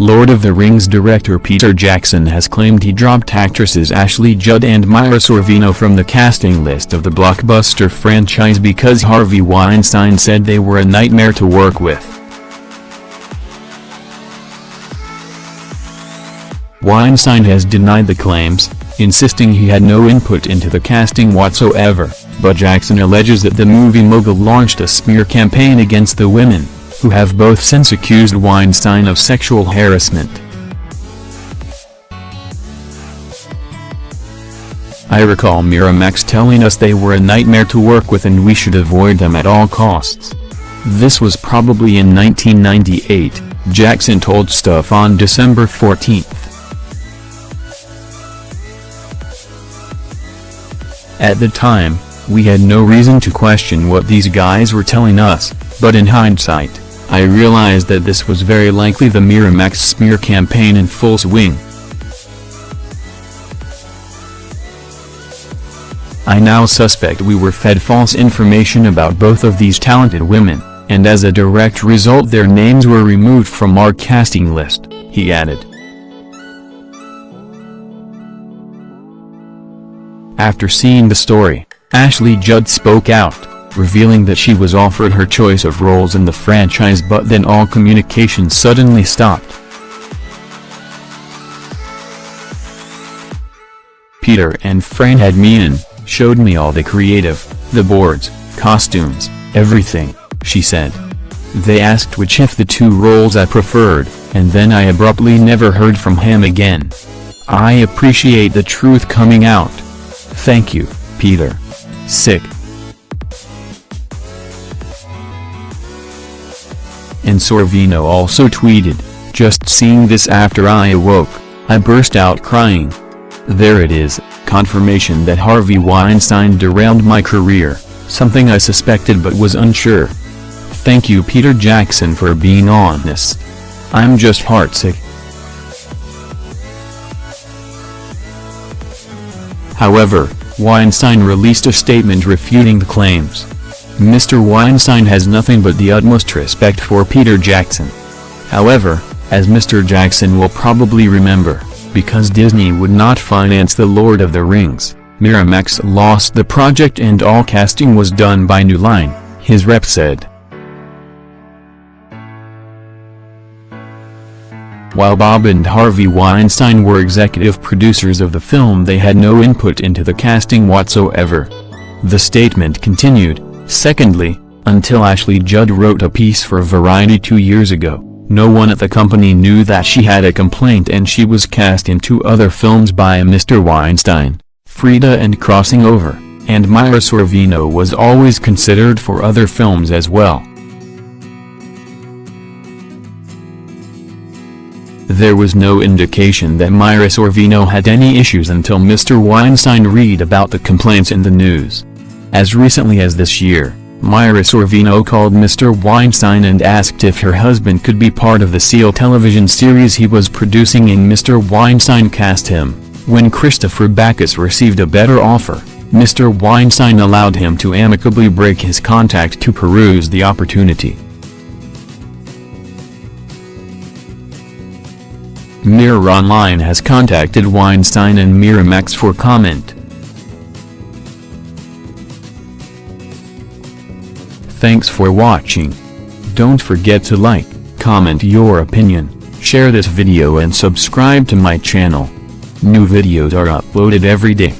Lord of the Rings director Peter Jackson has claimed he dropped actresses Ashley Judd and Mira Sorvino from the casting list of the blockbuster franchise because Harvey Weinstein said they were a nightmare to work with. Weinstein has denied the claims, insisting he had no input into the casting whatsoever, but Jackson alleges that the movie mogul launched a smear campaign against the women who have both since accused Weinstein of sexual harassment. I recall Miramax telling us they were a nightmare to work with and we should avoid them at all costs. This was probably in 1998, Jackson told Stuff on December 14. At the time, we had no reason to question what these guys were telling us, but in hindsight, I realized that this was very likely the Miramax smear campaign in full swing. I now suspect we were fed false information about both of these talented women, and as a direct result their names were removed from our casting list, he added. After seeing the story, Ashley Judd spoke out revealing that she was offered her choice of roles in the franchise but then all communication suddenly stopped. Peter and Fran had me in, showed me all the creative, the boards, costumes, everything, she said. They asked which of the two roles I preferred, and then I abruptly never heard from him again. I appreciate the truth coming out. Thank you, Peter. Sick. Sorvino also tweeted, just seeing this after I awoke, I burst out crying. There it is, confirmation that Harvey Weinstein derailed my career, something I suspected but was unsure. Thank you Peter Jackson for being honest. I'm just heartsick. However, Weinstein released a statement refuting the claims. Mr. Weinstein has nothing but the utmost respect for Peter Jackson. However, as Mr. Jackson will probably remember, because Disney would not finance The Lord of the Rings, Miramax lost the project and all casting was done by New Line, his rep said. While Bob and Harvey Weinstein were executive producers of the film they had no input into the casting whatsoever. The statement continued, Secondly, until Ashley Judd wrote a piece for Variety two years ago, no one at the company knew that she had a complaint and she was cast in two other films by Mr. Weinstein, Frida and Crossing Over, and Mira Sorvino was always considered for other films as well. There was no indication that Mira Sorvino had any issues until Mr. Weinstein read about the complaints in the news. As recently as this year, Mira Sorvino called Mr. Weinstein and asked if her husband could be part of the SEAL television series he was producing and Mr. Weinstein cast him. When Christopher Backus received a better offer, Mr. Weinstein allowed him to amicably break his contact to peruse the opportunity. Mirror Online has contacted Weinstein and Miramax for comment. Thanks for watching. Don't forget to like, comment your opinion, share this video and subscribe to my channel. New videos are uploaded every day.